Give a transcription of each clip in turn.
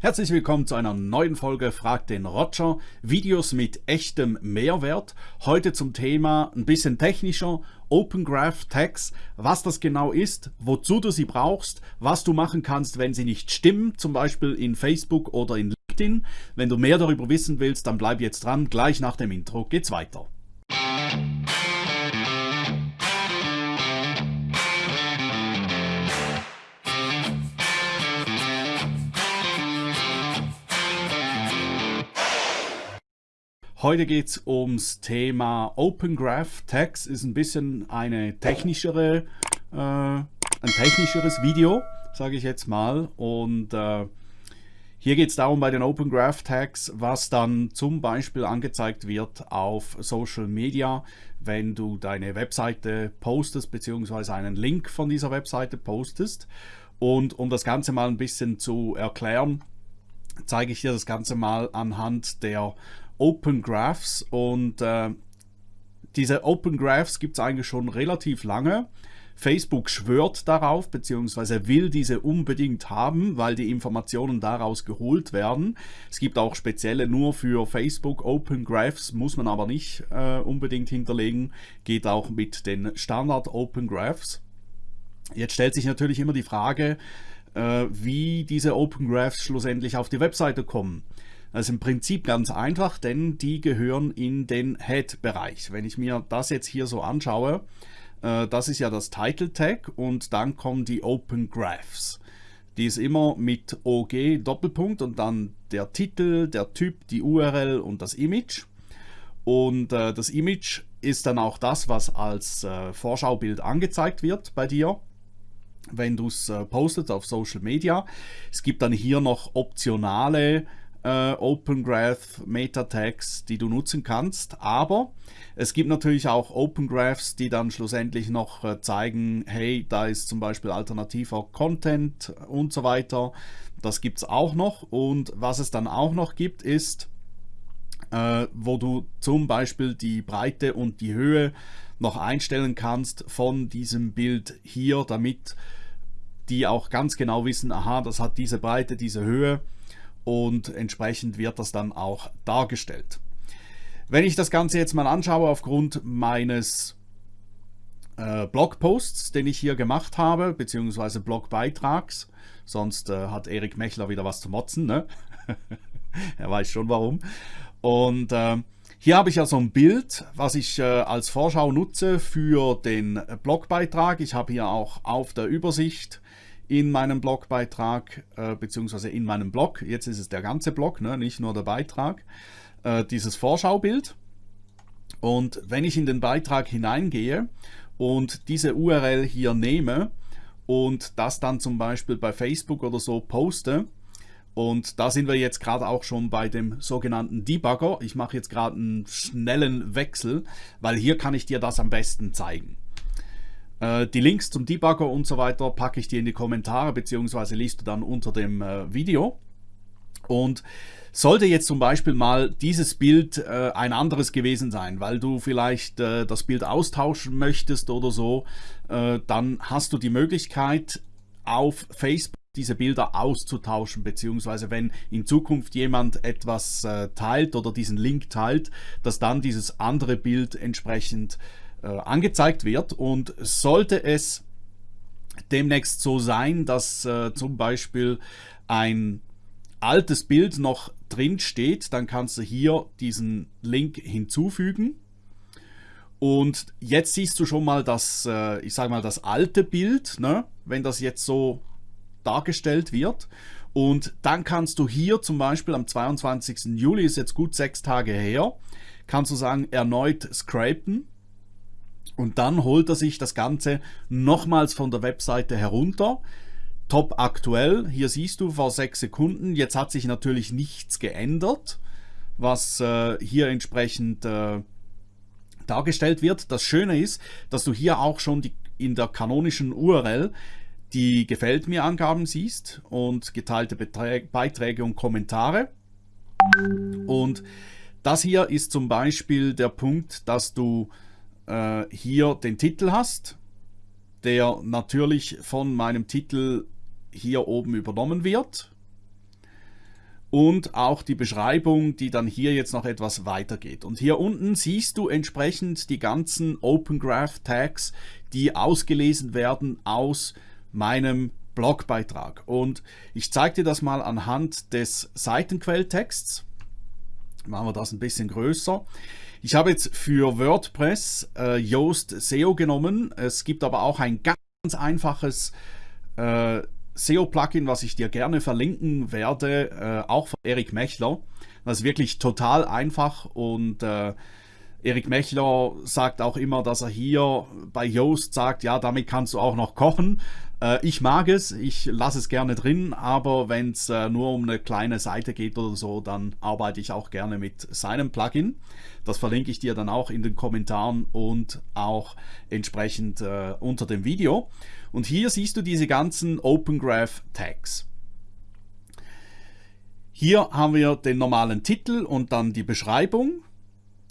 Herzlich willkommen zu einer neuen Folge Frag den Roger. Videos mit echtem Mehrwert. Heute zum Thema ein bisschen technischer Open Graph Tags, was das genau ist, wozu du sie brauchst, was du machen kannst, wenn sie nicht stimmen, zum Beispiel in Facebook oder in LinkedIn. Wenn du mehr darüber wissen willst, dann bleib jetzt dran. Gleich nach dem Intro geht's weiter. Heute geht es ums Thema Open Graph Tags. Ist ein bisschen eine technischere, äh, ein technischeres Video, sage ich jetzt mal. Und äh, hier geht es darum bei den Open Graph Tags, was dann zum Beispiel angezeigt wird auf Social Media, wenn du deine Webseite postest, beziehungsweise einen Link von dieser Webseite postest. Und um das Ganze mal ein bisschen zu erklären, zeige ich dir das Ganze mal anhand der Open Graphs und äh, diese Open Graphs gibt es eigentlich schon relativ lange. Facebook schwört darauf, beziehungsweise will diese unbedingt haben, weil die Informationen daraus geholt werden. Es gibt auch spezielle nur für Facebook Open Graphs, muss man aber nicht äh, unbedingt hinterlegen, geht auch mit den Standard Open Graphs. Jetzt stellt sich natürlich immer die Frage, äh, wie diese Open Graphs schlussendlich auf die Webseite kommen. Das ist im Prinzip ganz einfach, denn die gehören in den Head-Bereich. Wenn ich mir das jetzt hier so anschaue, äh, das ist ja das Title Tag und dann kommen die Open Graphs. Die ist immer mit OG Doppelpunkt und dann der Titel, der Typ, die URL und das Image. Und äh, das Image ist dann auch das, was als äh, Vorschaubild angezeigt wird bei dir wenn du es postest auf Social Media. Es gibt dann hier noch optionale äh, Open Graph Meta Tags, die du nutzen kannst. Aber es gibt natürlich auch Open Graphs, die dann schlussendlich noch äh, zeigen, hey, da ist zum Beispiel alternativer Content und so weiter. Das gibt es auch noch. Und was es dann auch noch gibt, ist, äh, wo du zum Beispiel die Breite und die Höhe noch einstellen kannst von diesem Bild hier, damit die auch ganz genau wissen, aha, das hat diese Breite, diese Höhe und entsprechend wird das dann auch dargestellt. Wenn ich das Ganze jetzt mal anschaue aufgrund meines äh, Blogposts, den ich hier gemacht habe, beziehungsweise Blogbeitrags, sonst äh, hat Erik Mechler wieder was zu motzen, ne? er weiß schon warum. Und äh, hier habe ich ja so ein Bild, was ich äh, als Vorschau nutze für den Blogbeitrag. Ich habe hier auch auf der Übersicht in meinem Blogbeitrag, äh, beziehungsweise in meinem Blog, jetzt ist es der ganze Blog, ne, nicht nur der Beitrag, äh, dieses Vorschaubild. Und wenn ich in den Beitrag hineingehe und diese URL hier nehme und das dann zum Beispiel bei Facebook oder so poste, und da sind wir jetzt gerade auch schon bei dem sogenannten Debugger. Ich mache jetzt gerade einen schnellen Wechsel, weil hier kann ich dir das am besten zeigen. Äh, die Links zum Debugger und so weiter packe ich dir in die Kommentare, beziehungsweise liest du dann unter dem äh, Video. Und sollte jetzt zum Beispiel mal dieses Bild äh, ein anderes gewesen sein, weil du vielleicht äh, das Bild austauschen möchtest oder so, äh, dann hast du die Möglichkeit auf Facebook diese Bilder auszutauschen, beziehungsweise wenn in Zukunft jemand etwas äh, teilt oder diesen Link teilt, dass dann dieses andere Bild entsprechend angezeigt wird. Und sollte es demnächst so sein, dass äh, zum Beispiel ein altes Bild noch drin steht, dann kannst du hier diesen Link hinzufügen. Und jetzt siehst du schon mal das, äh, ich sage mal, das alte Bild, ne? wenn das jetzt so dargestellt wird. Und dann kannst du hier zum Beispiel am 22. Juli, ist jetzt gut sechs Tage her, kannst du sagen, erneut scrapen und dann holt er sich das Ganze nochmals von der Webseite herunter. Top aktuell, hier siehst du vor sechs Sekunden, jetzt hat sich natürlich nichts geändert, was äh, hier entsprechend äh, dargestellt wird. Das Schöne ist, dass du hier auch schon die, in der kanonischen URL die Gefällt mir Angaben siehst und geteilte Beträ Beiträge und Kommentare. Und das hier ist zum Beispiel der Punkt, dass du äh, hier den Titel hast, der natürlich von meinem Titel hier oben übernommen wird. und auch die Beschreibung, die dann hier jetzt noch etwas weitergeht. Und hier unten siehst du entsprechend die ganzen Open Graph Tags, die ausgelesen werden aus meinem Blogbeitrag. Und ich zeige dir das mal anhand des Seitenquelltexts. Machen wir das ein bisschen größer. Ich habe jetzt für WordPress äh, Yoast SEO genommen. Es gibt aber auch ein ganz einfaches äh, SEO-Plugin, was ich dir gerne verlinken werde, äh, auch von Erik Mechler. Das ist wirklich total einfach und äh, Erik Mechler sagt auch immer, dass er hier bei Yoast sagt, ja, damit kannst du auch noch kochen. Äh, ich mag es, ich lasse es gerne drin, aber wenn es äh, nur um eine kleine Seite geht oder so, dann arbeite ich auch gerne mit seinem Plugin. Das verlinke ich dir dann auch in den Kommentaren und auch entsprechend äh, unter dem Video. Und hier siehst du diese ganzen Open Graph Tags. Hier haben wir den normalen Titel und dann die Beschreibung,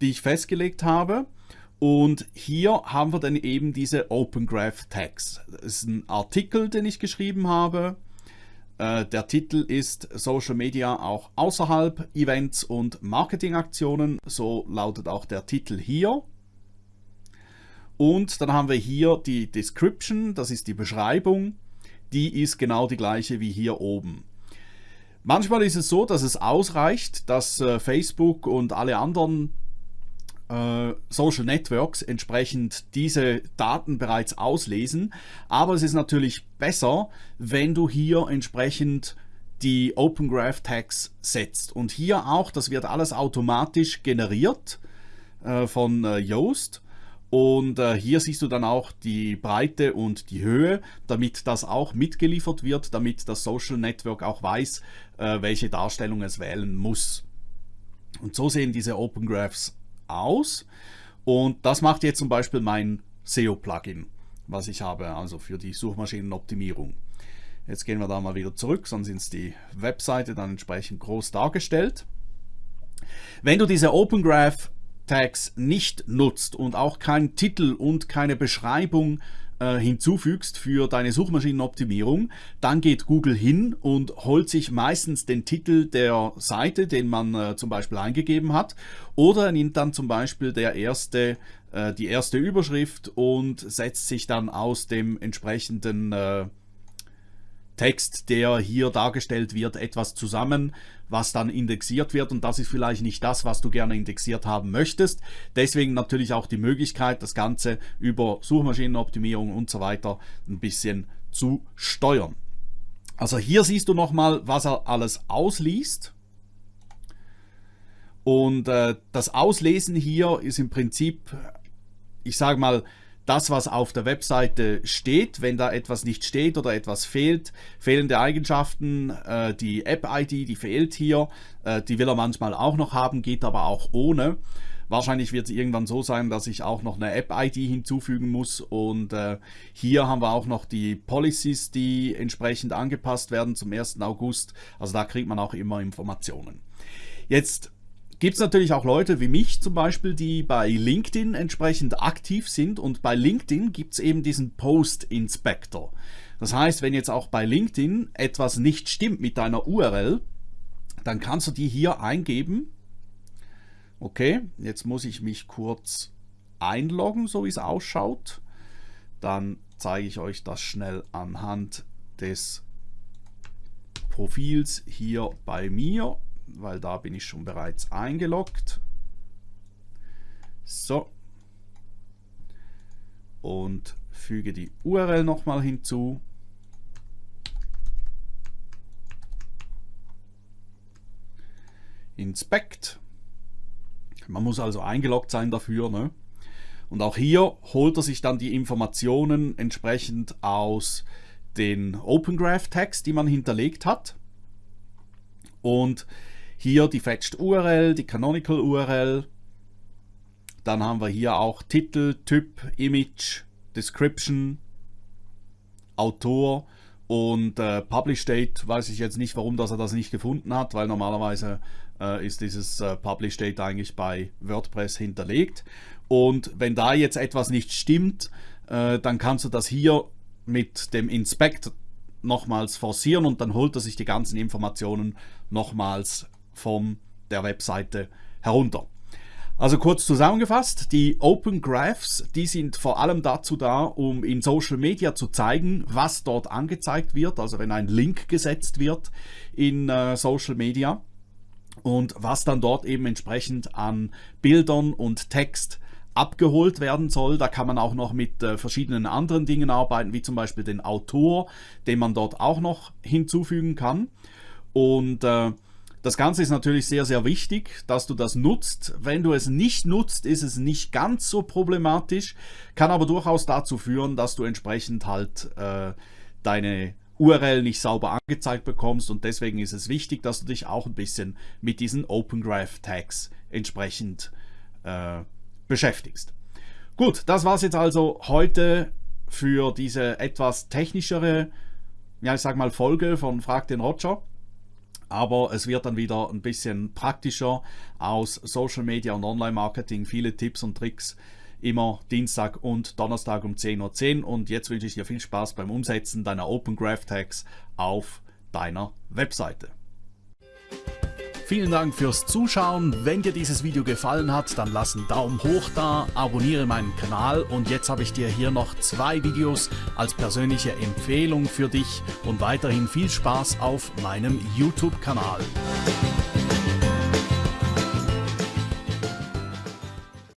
die ich festgelegt habe. Und hier haben wir dann eben diese Open Graph Tags. Das ist ein Artikel, den ich geschrieben habe. Äh, der Titel ist Social Media auch außerhalb Events und Marketingaktionen. So lautet auch der Titel hier. Und dann haben wir hier die Description, das ist die Beschreibung. Die ist genau die gleiche wie hier oben. Manchmal ist es so, dass es ausreicht, dass äh, Facebook und alle anderen Social Networks entsprechend diese Daten bereits auslesen. Aber es ist natürlich besser, wenn du hier entsprechend die Open Graph Tags setzt. Und hier auch, das wird alles automatisch generiert äh, von äh, Yoast. Und äh, hier siehst du dann auch die Breite und die Höhe, damit das auch mitgeliefert wird, damit das Social Network auch weiß, äh, welche Darstellung es wählen muss. Und so sehen diese Open Graphs aus. Und das macht jetzt zum Beispiel mein SEO-Plugin, was ich habe, also für die Suchmaschinenoptimierung. Jetzt gehen wir da mal wieder zurück, sonst ist die Webseite dann entsprechend groß dargestellt. Wenn du diese Open Graph Tags nicht nutzt und auch keinen Titel und keine Beschreibung äh, hinzufügst für deine Suchmaschinenoptimierung, dann geht Google hin und holt sich meistens den Titel der Seite, den man äh, zum Beispiel eingegeben hat, oder nimmt dann zum Beispiel der erste, äh, die erste Überschrift und setzt sich dann aus dem entsprechenden äh, Text, der hier dargestellt wird, etwas zusammen, was dann indexiert wird und das ist vielleicht nicht das, was du gerne indexiert haben möchtest. Deswegen natürlich auch die Möglichkeit, das Ganze über Suchmaschinenoptimierung und so weiter ein bisschen zu steuern. Also hier siehst du nochmal, was er alles ausliest. Und äh, das Auslesen hier ist im Prinzip, ich sage mal, das, was auf der Webseite steht, wenn da etwas nicht steht oder etwas fehlt, fehlende Eigenschaften, äh, die App-ID, die fehlt hier, äh, die will er manchmal auch noch haben, geht aber auch ohne. Wahrscheinlich wird es irgendwann so sein, dass ich auch noch eine App-ID hinzufügen muss und äh, hier haben wir auch noch die Policies, die entsprechend angepasst werden zum 1. August. Also da kriegt man auch immer Informationen. Jetzt gibt es natürlich auch Leute wie mich zum Beispiel, die bei LinkedIn entsprechend aktiv sind und bei LinkedIn gibt es eben diesen Post Inspector. Das heißt, wenn jetzt auch bei LinkedIn etwas nicht stimmt mit deiner URL, dann kannst du die hier eingeben. Okay, jetzt muss ich mich kurz einloggen, so wie es ausschaut. Dann zeige ich euch das schnell anhand des Profils hier bei mir weil da bin ich schon bereits eingeloggt. So. Und füge die URL nochmal hinzu. Inspect. Man muss also eingeloggt sein dafür. Ne? Und auch hier holt er sich dann die Informationen entsprechend aus den Open Graph Tags, die man hinterlegt hat. Und hier die Fetched URL, die Canonical URL. Dann haben wir hier auch Titel, Typ, Image, Description, Autor und äh, Publish Date weiß ich jetzt nicht, warum dass er das nicht gefunden hat, weil normalerweise äh, ist dieses äh, Publish Date eigentlich bei WordPress hinterlegt. Und wenn da jetzt etwas nicht stimmt, äh, dann kannst du das hier mit dem Inspect nochmals forcieren und dann holt er sich die ganzen Informationen nochmals von der Webseite herunter. Also kurz zusammengefasst, die Open Graphs, die sind vor allem dazu da, um in Social Media zu zeigen, was dort angezeigt wird, also wenn ein Link gesetzt wird in äh, Social Media und was dann dort eben entsprechend an Bildern und Text abgeholt werden soll. Da kann man auch noch mit äh, verschiedenen anderen Dingen arbeiten, wie zum Beispiel den Autor, den man dort auch noch hinzufügen kann. Und äh, das Ganze ist natürlich sehr, sehr wichtig, dass du das nutzt. Wenn du es nicht nutzt, ist es nicht ganz so problematisch, kann aber durchaus dazu führen, dass du entsprechend halt äh, deine URL nicht sauber angezeigt bekommst und deswegen ist es wichtig, dass du dich auch ein bisschen mit diesen Open Graph Tags entsprechend äh, beschäftigst. Gut, das war es jetzt also heute für diese etwas technischere, ja ich sag mal Folge von Frag den Roger aber es wird dann wieder ein bisschen praktischer aus Social Media und Online Marketing, viele Tipps und Tricks immer Dienstag und Donnerstag um 10.10 Uhr und jetzt wünsche ich dir viel Spaß beim Umsetzen deiner Open Graph Tags auf deiner Webseite. Vielen Dank fürs Zuschauen. Wenn dir dieses Video gefallen hat, dann lass einen Daumen hoch da, abonniere meinen Kanal und jetzt habe ich dir hier noch zwei Videos als persönliche Empfehlung für dich und weiterhin viel Spaß auf meinem YouTube-Kanal.